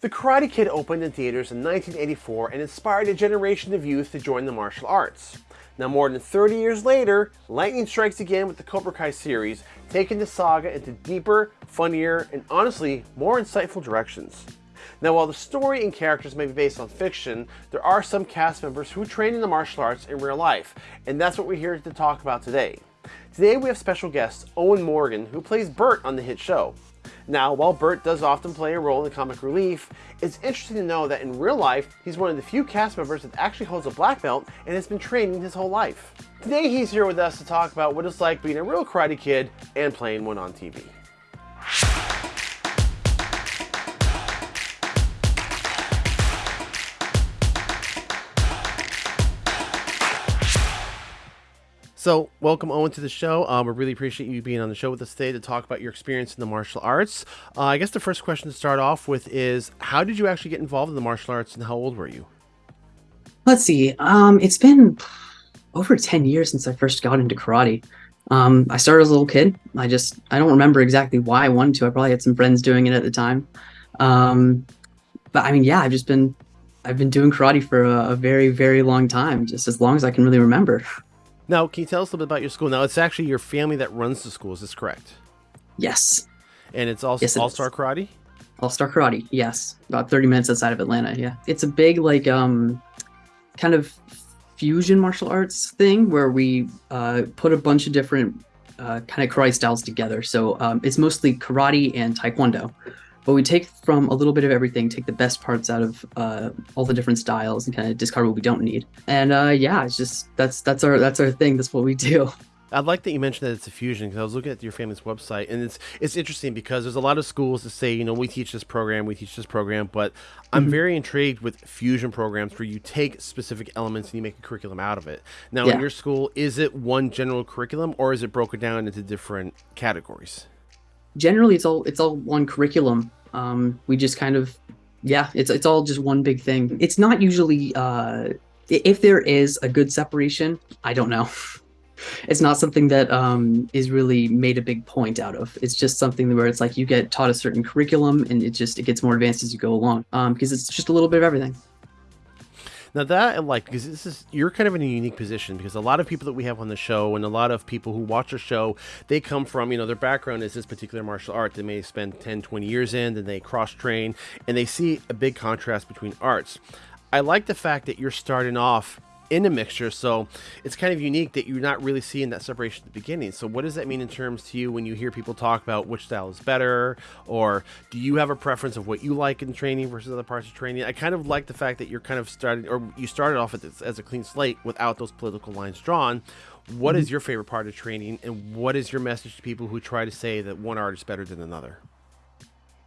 The Karate Kid opened in theaters in 1984 and inspired a generation of youth to join the martial arts. Now more than 30 years later, lightning strikes again with the Cobra Kai series, taking the saga into deeper, funnier, and honestly, more insightful directions. Now while the story and characters may be based on fiction, there are some cast members who train in the martial arts in real life, and that's what we're here to talk about today. Today we have special guest Owen Morgan, who plays Bert on the hit show. Now, while Bert does often play a role in comic relief, it's interesting to know that in real life, he's one of the few cast members that actually holds a black belt and has been training his whole life. Today he's here with us to talk about what it's like being a real Karate Kid and playing one on TV. So, welcome Owen to the show. Um, we really appreciate you being on the show with us today to talk about your experience in the martial arts. Uh, I guess the first question to start off with is how did you actually get involved in the martial arts and how old were you? Let's see. Um, it's been over 10 years since I first got into karate. Um, I started as a little kid. I just, I don't remember exactly why I wanted to. I probably had some friends doing it at the time. Um, but I mean, yeah, I've just been, I've been doing karate for a, a very, very long time, just as long as I can really remember. Now, can you tell us a little bit about your school? Now, it's actually your family that runs the school. Is this correct? Yes. And it's also yes, All Star Karate. All Star Karate. Yes, about thirty minutes outside of Atlanta. Yeah, it's a big like um, kind of fusion martial arts thing where we uh, put a bunch of different uh, kind of karate styles together. So um, it's mostly karate and taekwondo but we take from a little bit of everything, take the best parts out of uh, all the different styles, and kind of discard what we don't need. And uh, yeah, it's just that's that's our that's our thing. That's what we do. I like that you mentioned that it's a fusion because I was looking at your family's website and it's it's interesting because there's a lot of schools that say you know we teach this program we teach this program but I'm mm-hmm. very intrigued with fusion programs where you take specific elements and you make a curriculum out of it. Now yeah. in your school is it one general curriculum or is it broken down into different categories? Generally, it's all it's all one curriculum. Um, we just kind of, yeah, it's it's all just one big thing. It's not usually, uh, if there is a good separation, I don't know. it's not something that um, is really made a big point out of. It's just something where it's like you get taught a certain curriculum and it just it gets more advanced as you go along um, because it's just a little bit of everything. Now that I like because this is you're kind of in a unique position because a lot of people that we have on the show and a lot of people who watch our show, they come from, you know, their background is this particular martial art. They may spend 10, 20 years in, and they cross train and they see a big contrast between arts. I like the fact that you're starting off in a mixture. So it's kind of unique that you're not really seeing that separation at the beginning. So what does that mean in terms to you when you hear people talk about which style is better, or do you have a preference of what you like in training versus other parts of training? I kind of like the fact that you're kind of starting, or you started off this, as a clean slate without those political lines drawn. What mm-hmm. is your favorite part of training, and what is your message to people who try to say that one art is better than another?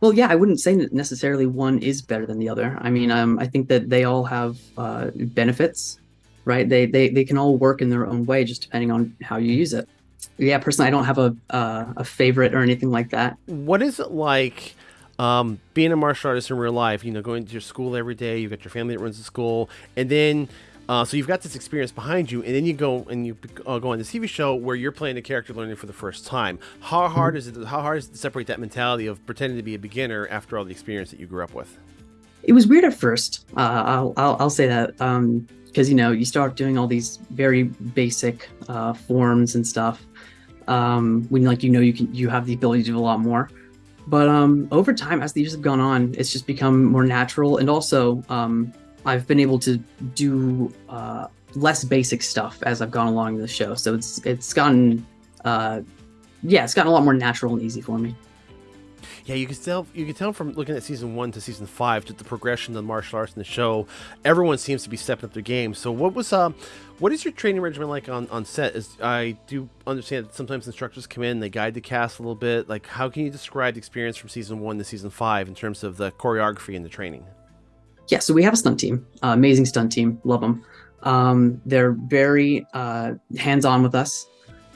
Well, yeah, I wouldn't say that necessarily one is better than the other. I mean, um, I think that they all have uh, benefits right? They, they, they can all work in their own way, just depending on how you use it. Yeah, personally, I don't have a, uh, a favorite or anything like that. What is it like um, being a martial artist in real life? You know, going to your school every day, you've got your family that runs the school, and then uh, so you've got this experience behind you, and then you go and you uh, go on the TV show where you're playing a character learning for the first time. How mm-hmm. hard is it? How hard is it to separate that mentality of pretending to be a beginner after all the experience that you grew up with? It was weird at first. Uh, I'll, I'll, I'll say that. Um, because you know you start doing all these very basic uh, forms and stuff um, when like you know you can you have the ability to do a lot more. But um, over time as the years have gone on it's just become more natural. And also um, i've been able to do uh, less basic stuff as i've gone along the show. So it's it's gotten uh, yeah it's gotten a lot more natural and easy for me yeah, you can tell you can tell from looking at season one to season five to the progression of the martial arts in the show. Everyone seems to be stepping up their game. So, what was um, what is your training regimen like on on set? Is I do understand that sometimes instructors come in, they guide the cast a little bit. Like, how can you describe the experience from season one to season five in terms of the choreography and the training? Yeah, so we have a stunt team, uh, amazing stunt team, love them. Um, they're very uh, hands on with us,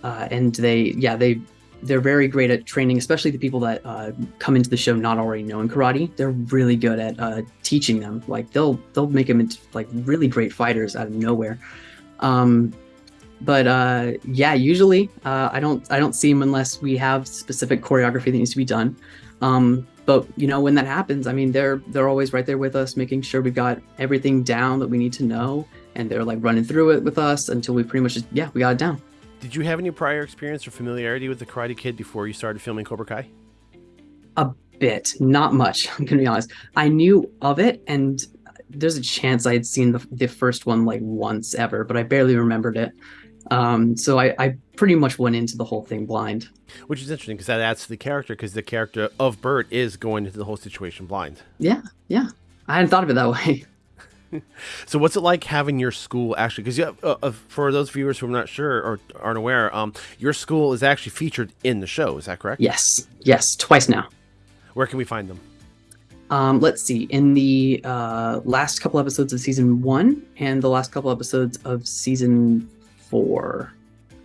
uh, and they yeah they they're very great at training, especially the people that uh, come into the show not already knowing karate. They're really good at uh, teaching them. Like they'll they'll make them into like really great fighters out of nowhere. Um, but uh, yeah, usually uh, I don't I don't see them unless we have specific choreography that needs to be done. Um, but you know when that happens i mean they're they're always right there with us making sure we've got everything down that we need to know and they're like running through it with us until we pretty much just yeah we got it down did you have any prior experience or familiarity with the karate kid before you started filming cobra kai a bit not much i'm gonna be honest i knew of it and there's a chance i had seen the, the first one like once ever but i barely remembered it um, so I, I pretty much went into the whole thing blind. Which is interesting because that adds to the character because the character of Bert is going into the whole situation blind. Yeah, yeah. I hadn't thought of it that way. so what's it like having your school actually because uh, uh, for those viewers who are not sure or aren't aware um, your school is actually featured in the show is that correct? Yes. Yes. Twice now. Where can we find them? Um, let's see. In the uh, last couple episodes of season one and the last couple episodes of season four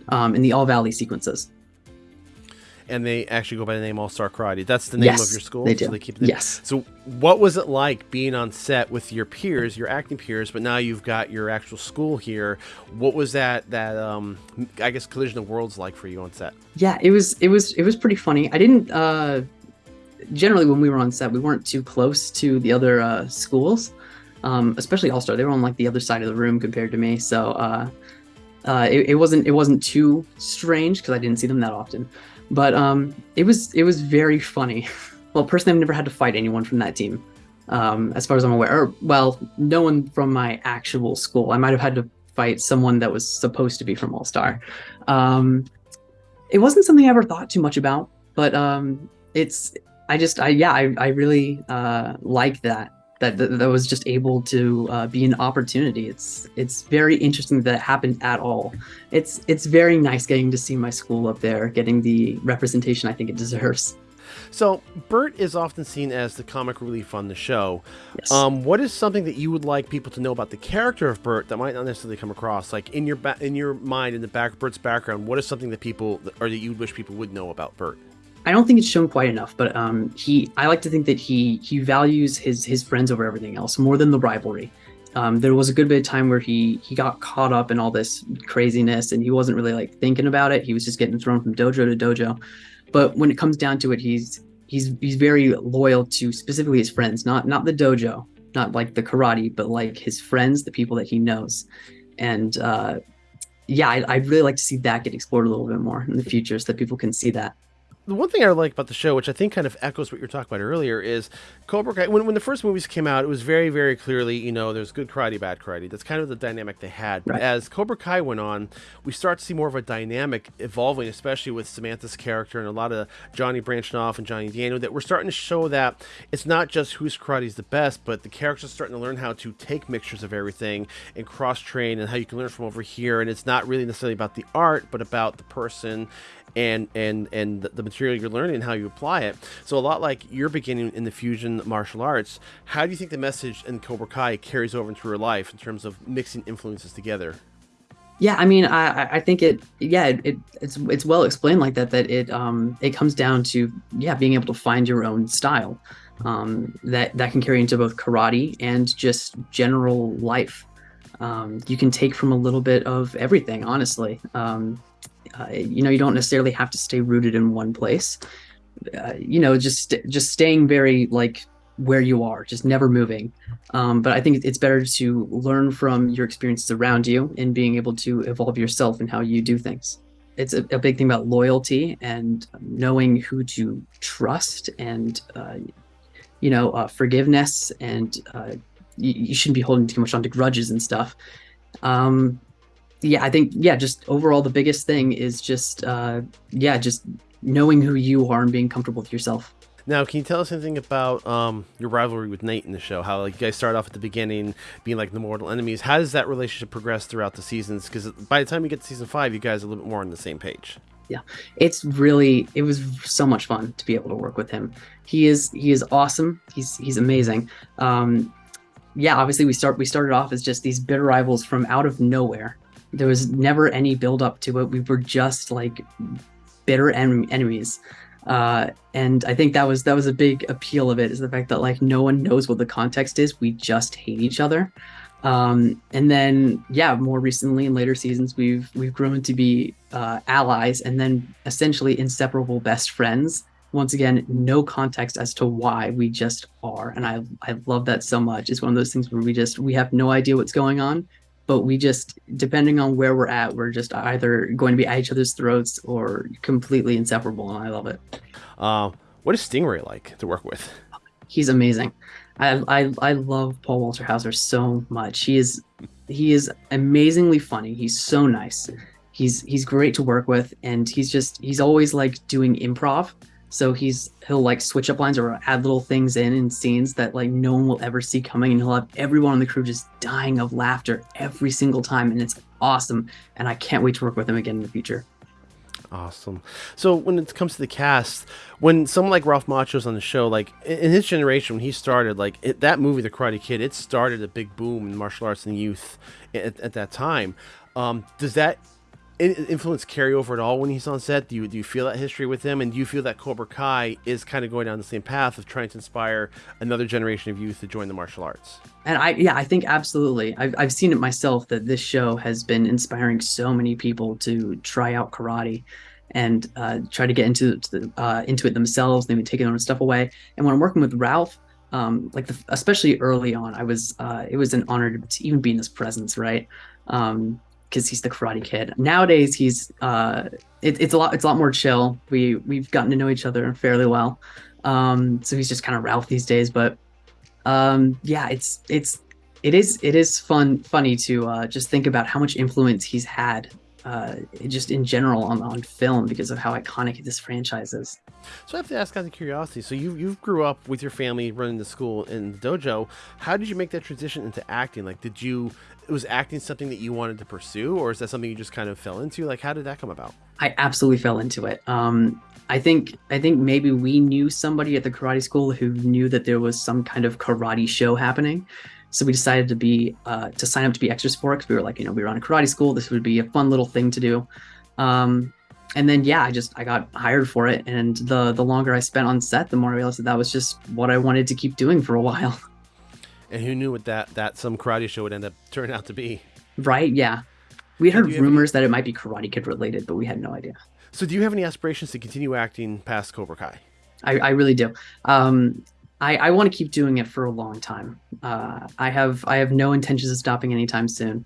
um, in the All Valley sequences. And they actually go by the name All Star Karate. That's the name yes, of your school. They do. So they keep the Yes. So what was it like being on set with your peers, your acting peers, but now you've got your actual school here? What was that that um I guess collision of worlds like for you on set? Yeah, it was it was it was pretty funny. I didn't uh generally when we were on set, we weren't too close to the other uh schools. Um, especially All Star. They were on like the other side of the room compared to me. So uh uh, it, it, wasn't it wasn't too strange because I didn't see them that often, but um, it was it was very funny. well, personally, I've never had to fight anyone from that team, um, as far as I'm aware. Or, well, no one from my actual school. I might have had to fight someone that was supposed to be from All Star. Um, it wasn't something I ever thought too much about, but um, it's I just I yeah I I really uh, like that that, that, that was just able to uh, be an opportunity. It's it's very interesting that it happened at all. It's it's very nice getting to see my school up there, getting the representation I think it deserves. So Bert is often seen as the comic relief on the show. Yes. Um, what is something that you would like people to know about the character of Bert that might not necessarily come across? Like in your ba- in your mind, in the back Bert's background, what is something that people or that you wish people would know about Burt? I don't think it's shown quite enough, but um, he I like to think that he he values his his friends over everything else more than the rivalry. Um, there was a good bit of time where he he got caught up in all this craziness and he wasn't really like thinking about it. He was just getting thrown from dojo to dojo. But when it comes down to it, he's he's he's very loyal to specifically his friends, not not the dojo, not like the karate, but like his friends, the people that he knows. And uh, yeah, I, I'd really like to see that get explored a little bit more in the future so that people can see that the one thing I like about the show, which I think kind of echoes what you were talking about earlier, is Cobra Kai. When, when the first movies came out, it was very, very clearly, you know, there's good karate, bad karate. That's kind of the dynamic they had. But as Cobra Kai went on, we start to see more of a dynamic evolving, especially with Samantha's character and a lot of Johnny branching off and Johnny Daniel. That we're starting to show that it's not just whose karate is the best, but the characters starting to learn how to take mixtures of everything and cross train and how you can learn from over here. And it's not really necessarily about the art, but about the person and and and the material you're learning and how you apply it. So a lot like you're beginning in the fusion martial arts, how do you think the message in Cobra Kai carries over into your life in terms of mixing influences together? Yeah, I mean, I I think it yeah it, it, it's it's well explained like that that it um it comes down to yeah being able to find your own style, um that that can carry into both karate and just general life. Um, you can take from a little bit of everything, honestly. Um, uh, you know, you don't necessarily have to stay rooted in one place. Uh, you know, just just staying very like where you are, just never moving. Um, but I think it's better to learn from your experiences around you and being able to evolve yourself and how you do things. It's a, a, big thing about loyalty and knowing who to trust and, uh, you know, uh, forgiveness and uh, you, you, shouldn't be holding too much onto grudges and stuff. Um, yeah, I think yeah, just overall the biggest thing is just uh, yeah, just knowing who you are and being comfortable with yourself. Now, can you tell us anything about um, your rivalry with Nate in the show? How like you guys start off at the beginning being like the mortal enemies. How does that relationship progress throughout the seasons? Because by the time you get to season five, you guys are a little bit more on the same page. Yeah, it's really it was so much fun to be able to work with him. He is he is awesome. He's he's amazing. Um, yeah, obviously we start we started off as just these bitter rivals from out of nowhere there was never any build up to it. We were just like bitter en- enemies. Uh, and I think that was that was a big appeal of it is the fact that like no one knows what the context is. We just hate each other. Um, and then yeah, more recently in later seasons, we've we've grown to be uh, allies and then essentially inseparable best friends once again, no context as to why we just are. And I, I love that so much. It's one of those things where we just, we have no idea what's going on, but we just, depending on where we're at, we're just either going to be at each other's throats or completely inseparable. And I love it. Uh, what is Stingray like to work with? He's amazing. I, I, I love Paul Walter Hauser so much. He is, he is amazingly funny. He's so nice he's he's great to work with and he's just he's always like doing improv so he's he'll like switch up lines or add little things in in scenes that like no one will ever see coming and he'll have everyone on the crew just dying of laughter every single time and it's awesome and i can't wait to work with him again in the future Awesome. So when it comes to the cast, when someone like Ralph Macchio's on the show, like in his generation, when he started, like it, that movie, The Karate Kid, it started a big boom in martial arts and youth at, at that time. Um, does that influence carry over at all when he's on set? Do you do you feel that history with him, and do you feel that Cobra Kai is kind of going down the same path of trying to inspire another generation of youth to join the martial arts? And I, yeah, I think absolutely. I've I've seen it myself that this show has been inspiring so many people to try out karate and uh, try to get into to uh, into it themselves. They've been taking their own stuff away. And when I'm working with Ralph, um, like the, especially early on, I was uh, it was an honor to, even be in his presence, right? Um, because he's the Karate Kid. Nowadays, he's uh, it, it's a lot it's a lot more chill. We we've gotten to know each other fairly well, um, so he's just kind of Ralph these days. But um, yeah, it's it's it is it is fun funny to uh, just think about how much influence he's had uh, just in general on, on film because of how iconic this franchise is. So I have to ask out of curiosity. So you you grew up with your family running the school in the dojo. How did you make that transition into acting? Like, did you was acting something that you wanted to pursue, or is that something you just kind of fell into? Like, how did that come about? I absolutely fell into it. Um, I think I think maybe we knew somebody at the karate school who knew that there was some kind of karate show happening. So we decided to be uh, to sign up to be extras for it because we were like, you know, we were on a karate school. This would be a fun little thing to do. Um, and then yeah, I just I got hired for it, and the the longer I spent on set, the more I realized that that was just what I wanted to keep doing for a while. And who knew what that that some karate show would end up turning out to be? Right? Yeah, we heard rumors any... that it might be Karate Kid related, but we had no idea. So, do you have any aspirations to continue acting past Cobra Kai? I, I really do. Um, I, I want to keep doing it for a long time. Uh, I have I have no intentions of stopping anytime soon.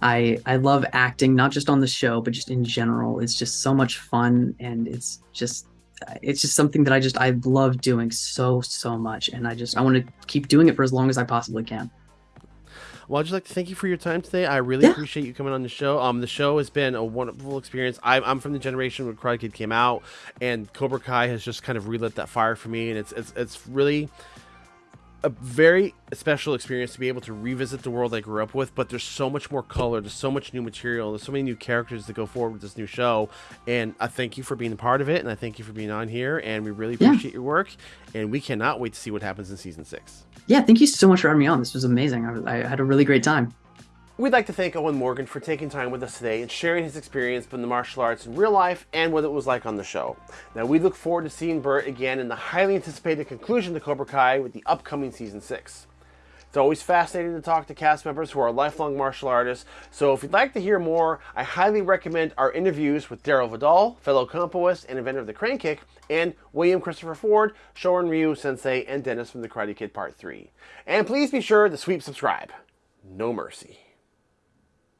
I I love acting, not just on the show, but just in general. It's just so much fun, and it's just it's just something that I just I love doing so so much, and I just I want to keep doing it for as long as I possibly can. Well, I'd just like to thank you for your time today. I really yeah. appreciate you coming on the show. Um, the show has been a wonderful experience. I'm, I'm from the generation when Karate Kid came out, and Cobra Kai has just kind of relit that fire for me, and it's it's it's really a very special experience to be able to revisit the world I grew up with, but there's so much more color, there's so much new material, there's so many new characters to go forward with this new show. And I thank you for being a part of it, and I thank you for being on here, and we really appreciate yeah. your work, and we cannot wait to see what happens in season six. Yeah, thank you so much for having me on. This was amazing. I, I had a really great time. We'd like to thank Owen Morgan for taking time with us today and sharing his experience from the martial arts in real life and what it was like on the show. Now, we look forward to seeing Bert again in the highly anticipated conclusion to Cobra Kai with the upcoming season 6. It's always fascinating to talk to cast members who are lifelong martial artists, so if you'd like to hear more, I highly recommend our interviews with Darryl Vidal, fellow Kenpoist and inventor of the crane kick, and William Christopher Ford, Shorin Ryu Sensei, and Dennis from the Karate Kid Part 3. And please be sure to sweep subscribe. No mercy.